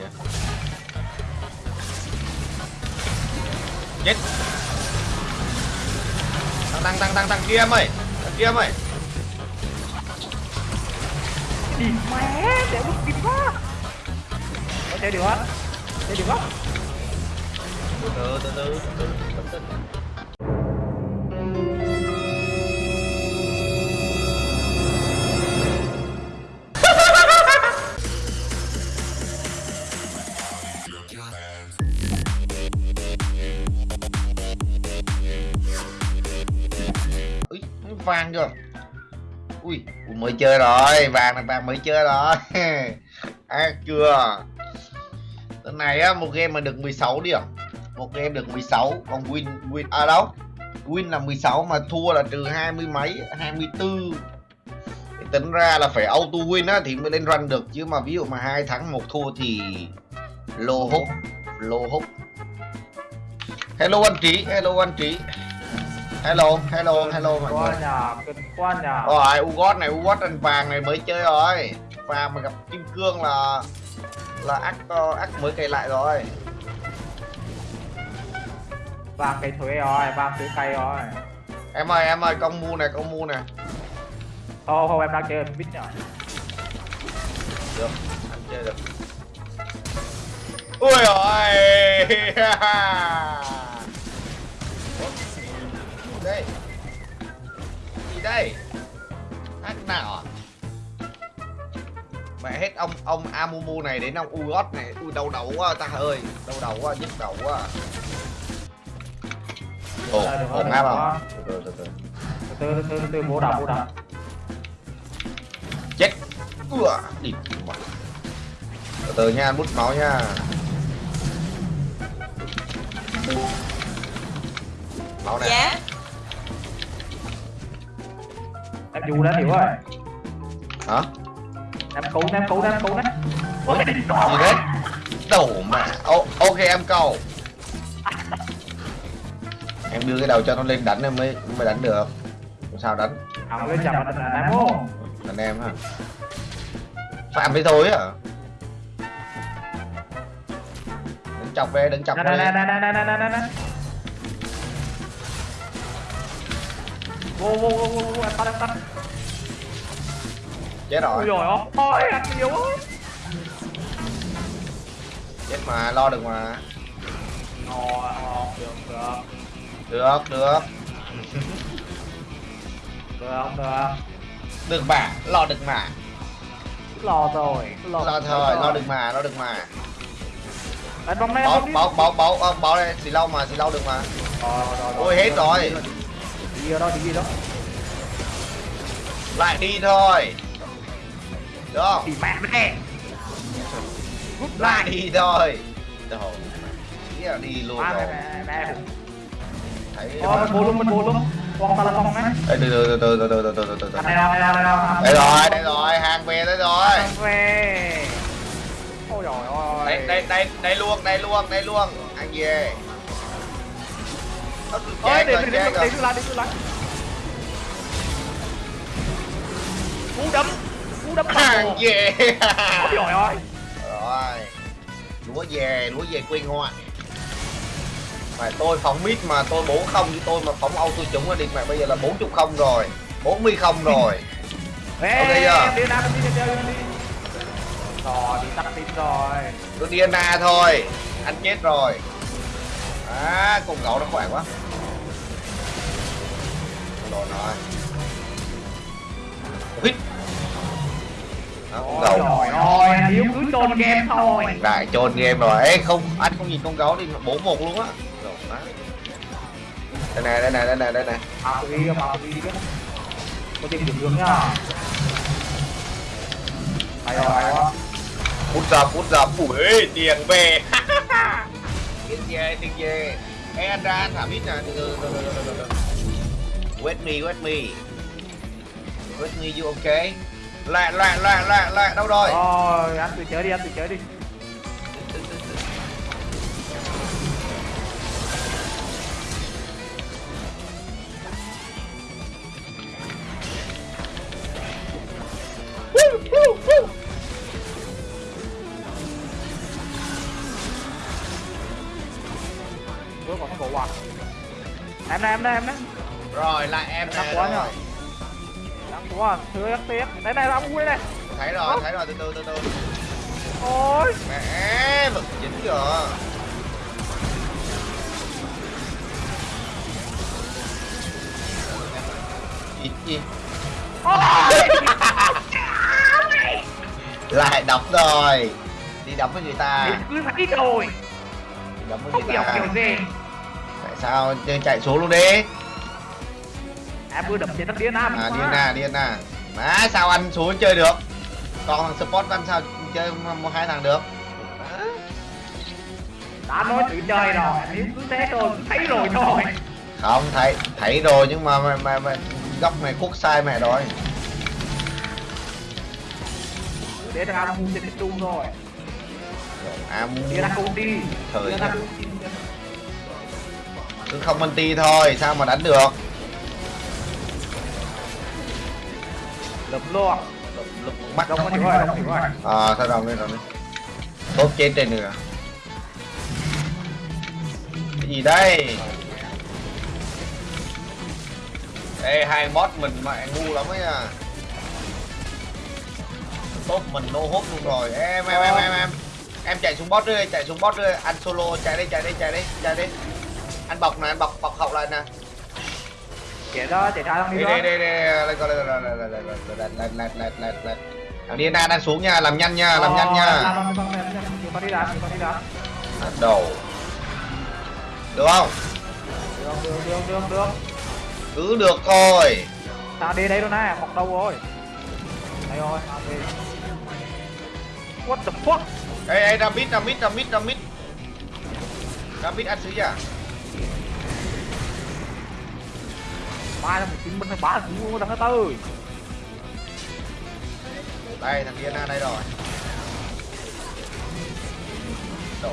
Dạ. chết. Tăng tăng tăng tăng tăng. Kia em ơi. Tăng kia em ơi. Đi mẹ để mất kịp quá. Có chơi được hết chơi được không từ từ từ từ từ từ vàng chưa? Ui mới chơi rồi vàng là vàng mới chơi rồi. À, chưa? Tuần này á một game mà được 16 điểm à? một game được 16 còn win win à đâu? Win là 16 mà thua là trừ hai mươi mấy 24 thì tính ra là phải auto win á thì mới lên run được. Chứ mà ví dụ mà hai thắng một thua thì lô hút lô hút. Hello anh trí hello anh trí hello hello hello mọi người. qua nhà rồi ugot này ugot anh vàng này mới chơi rồi. Vàng mà gặp kim cương là là ác ác mới cày lại rồi. Vàng cây thuế rồi vàng thuế cây rồi. Em ơi em ơi công mu này công mu này thôi thôi em đang chơi mít nhở được anh chơi được. Ui ôi đây. Gì đây? Hát nào à? Mẹ hết ông ông amumu này đến ông ugot này. U đau đầu quá ta ơi. Đau đầu quá nhức đầu quá. Ồ ổn áp không từ từ từ từ từ từ bố đập bố đập chết. Ủa đi từ từ nha bút máu nha. Máu này dạ. Em dù đã hiểu rồi hả em cứu em cứu em cứu đấy ôi cái gì đấy đầu mà Ô, ok em cầu em đưa cái đầu cho nó lên đánh em mới mới đánh được sao đánh à lên chậm là đánh em không anh em hả phạm với thôi à đừng chọc về đừng chọc về nè nè nè nè nè nè nè vô vô vô vô em tắt em tắt chết rồi. Rồi ôi anh nhiều ơi chết mà lo được mà. Ngon ngon được được. Được được. Được được được. Mà lo được mà. Lo rồi lo lo thôi lo được mà lo được mà. Đánh bóng này báo báo báo báo báo đây xì lâu mà xì lâu được mà. Ôi, hết rồi. đi đó đi đó. Lại đi thôi được không thì mẹ mẹ rút lại. đi Đồ. Ý là đi luôn rồi. mẹ mẹ. Thấy Thôi bù luôn bù luôn Con ta là con đấy. Ê, từ từ từ từ từ từ từ từ từ Đây đâu đây đâu đây đây rồi đây rồi hàng về đây rồi. Về. Ôi dồi ôi đây đây đây đây luôn đây luôn đây luôn. Ăn về. Ôi chết để rồi để chết để rồi. để lại để lại. Cú đấm. Cú đấm hàng về Ôi dồi ôi rồi. Lúa về lúa về quyên hoa mà tôi phóng mít mà tôi bố không như tôi mà phóng auto trúng đi. Mẹ bây giờ là 40 không rồi 40 không rồi. Ê Ok chưa? đi em đi em đi Rồi đi tắt tim rồi. Tôi Diana thôi anh chết rồi. À cùng cậu nó khỏe quá. Rồi rồi. Hít đó, con Ôi gấu dồi ôi anh Hiếu cứ trôn game thôi. Lại trôn game rồi. Ê không anh không nhìn con gấu đi bốn một luôn á. Đây này đây này đây này đây này Bảo tôi đi bảo tôi đi chứ Có tìm điểm hướng nhá. Hay rồi hay quá phút giờ phút giờ ui tiền về. Tiền về tiền về. Ê anh ra anh thả mít nè. Từ từ từ từ từ từ từ wait me wait me wait me you okay Lẹ lẹ lẹ lẹ lẹ đâu rồi? Rồi ăn tự chế đi anh tự chế đi. Ủa còn không có quạt. Em đây em đây em đây. Rồi lại em đây quá rồi thưa ác tiếc đây này ông đây này. Thấy rồi thấy rồi từ từ từ từ. Ôi. Mẹ vực dính rồi gì gì? Lại đập rồi. Đi đập với người ta. Cứ thấy rồi. Đập với người ta. kiểu gì. Tại sao chạy xuống luôn đi em vừa đập trên đất điên nam. À điên à điên à má sao anh xuống chơi được? Còn thằng support anh sao chơi một hai thằng được? Đã nói tự chơi rồi nếu cứ thế thôi thấy rồi thôi. Không thấy thấy rồi nhưng mà mà, mà, mà góc này khuất sai mẹ rồi. Để thằng ăn trên trung rồi à đi ra công ty. Thời ra cứ không anti thôi sao mà đánh được lụm luôn mắt đông có chịu rồi đông chịu rồi à sao đồng đi đồng đi tốt chết trên nữa cái gì đây? Ê, hai bot mình mẹ ngu lắm ấy à. Tốt mình nô hốt luôn rồi. Em em em em em. Em chạy xuống bot đi chạy xuống bot đi. Anh solo chạy đi chạy đi chạy đi chạy đi. Anh bọc nè anh bọc bọc hậu lại nè chạy đó chạy ra đi đi đi đó đi đi lên coi lên lên lên lên lên lên lên lên lên lên thằng Diana đang xuống nha làm nhanh nha làm nhanh nha Bắt đầu được không được được được được được cứ được thôi sao đi đây đâu nè mọc đâu rồi đây rồi đi what the fuck ê ê ra mid ra mid ra mid ra mid ra mid ăn sứ à mai là một chín bên bá cũng ngu thằng tư đây thằng Diana đây rồi. Đồ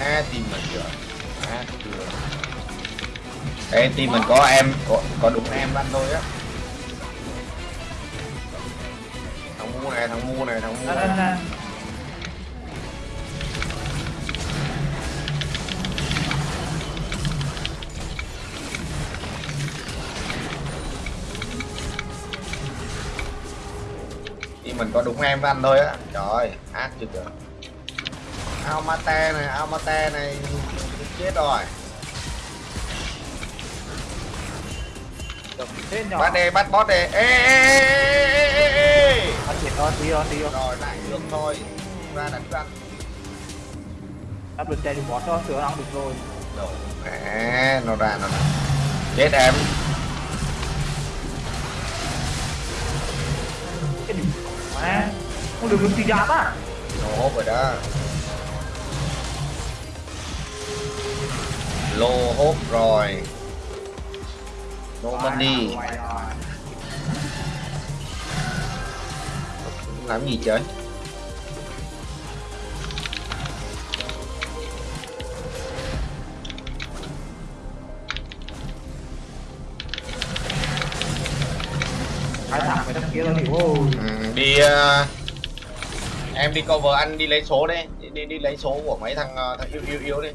à team mình chưa? À chưa. Ê team mình có em có, có đúng em anh thôi á. Thằng mu này thằng mu này thằng mu nè này mình có đúng em với anh thôi á. Trời ác chưa kìa. Almate này Almate này chết rồi. Bắt đi bắt boss đi. Ê ê ê ê ê ê ê anh chuyển rồi đi rồi đi rồi lại được thôi. Ra đánh răng áp lực chạy thì bỏ cho sửa ăn được rồi. Đồ mẹ nó ra nó ra. Chết em Con đường mesti apa? No, dah. Lô hốt rồi. No money. Làm gì trời? Hai thằng mày đăng kia tao hiểu? Ừ, đi uh em đi cover anh đi lấy số đi đi đi, đi lấy số của mấy thằng ờ, thằng yếu yếu yếu đi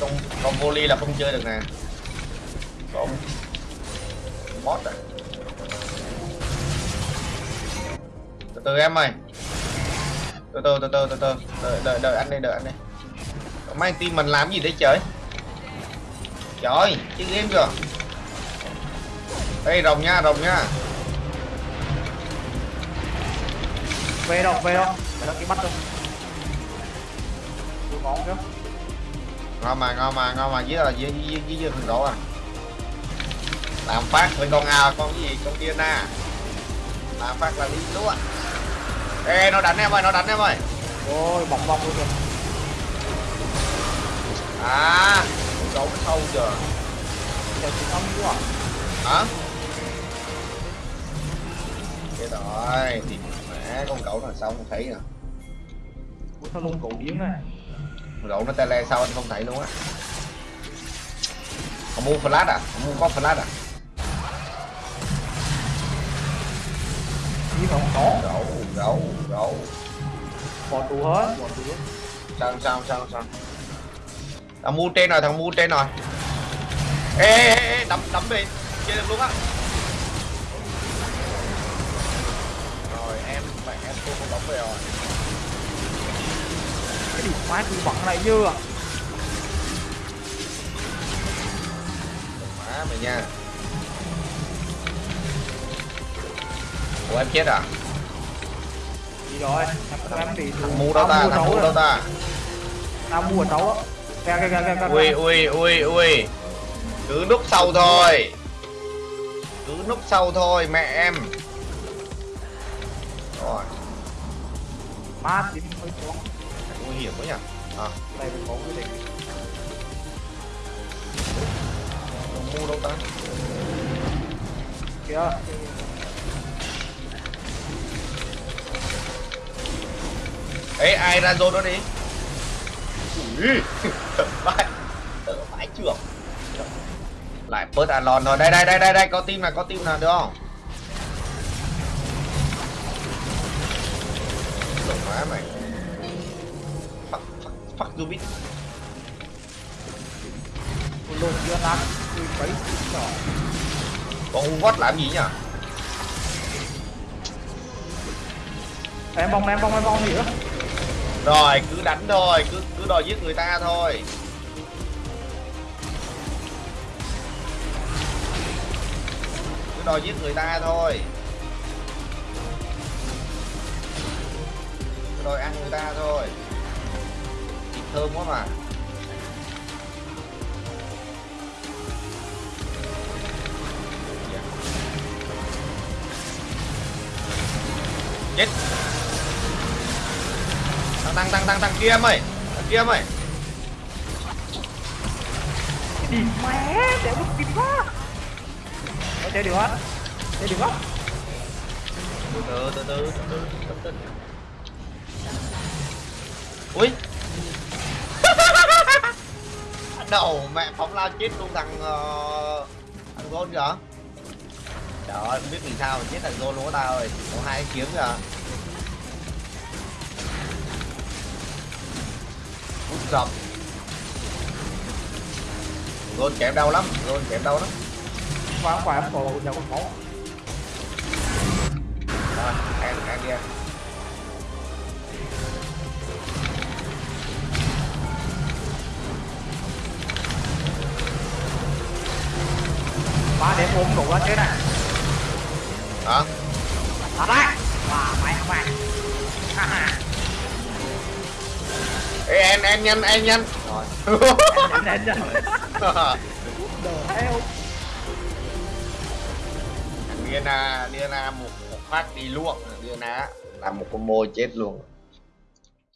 không không volley là không chơi được nè. Không. Bot à? Từ từ em ơi. Từ từ từ từ từ từ. Đợi đợi đợi anh đi đợi anh đi. Mấy team mình làm gì đấy trời? Trời chiếc chơi game kìa đây rồng nha rồng nha. Về đâu về đâu? Về đâu cái bắt đâu tôi ngon chứ ngon mà ngon mà ngon mà. Với là với với, với thằng đổ à. Làm phát với con ao con cái gì? Con điên à làm phát là đi lúa. Ê nó đánh em ơi nó đánh em ơi. Ôi bọc bọc luôn kìa. À nó sâu chưa chờ chị ông quá hả? Chết rồi thì con gấu nó sao không thấy nè Ủa sao luôn cổ điếng này con gấu nó tele sao anh không thấy luôn á? Không mua flash à? Không mua có flash à? Mà không? Có. Gấu gấu gấu bỏ tù hết. Bỏ tù hết. Sao sao sao sao? Thằng mu trên rồi thằng mu trên rồi. Ê ê ê, đấm đấm đi. Chơi được luôn á con bóng về rồi cái điểm má cứ bận này như à? Má mày nha. Ủa em chết à? Gì rồi em bị thằng mu đâu ta thằng mu đâu ta. Tao mua ở xấu á ui ui ui ui. Cứ núp sau thôi. Cứ núp sau thôi mẹ em má tím hơi xuống nguy hiểm quá nhỉ? À. Đây mình có quyết định. Thằng mu đâu ta? Kìa. Ấy ai ra zone đó đi? Ui. Thở vãi. Trưởng. Lại bớt alon thôi. Đây đây đây đây đây có tim nào có tim nào được không má mày. Fuck fuck fuck you bitch. Lùn chưa nắng tôi mấy nhỏ con u vót làm gì nhỉ? Em bông em bông em bông gì nữa? Rồi cứ đánh thôi cứ cứ đòi giết người ta thôi. Cứ đòi giết người ta thôi rồi ăn người ta thôi. Thịt thơm quá mà. Dạ. Chết. Tăng tăng tăng tăng tăng. Kia em tăng kia em ơi. Đi mẹ để mất tiền quá. Có chơi được không chơi được không từ từ từ từ từ từ từ ui. Đầu mẹ phóng lao chết luôn thằng uh, thằng gôn kìa. Trời ơi không biết vì sao mà chết thằng gôn luôn á ta ơi. Có hai kiếm kìa. Út dọc gôn chém đau lắm gôn chém đau lắm. Qua em cổ nhà con máu rồi ăn đi ăn ba để ôm đủ lên thế này. Hả? Thật đấy. Wow mày mày Ê, em em nhanh em nhanh. Rồi. Nhanh nhanh đồ theo Diana Diana một một phát đi luôn Diana làm một combo chết luôn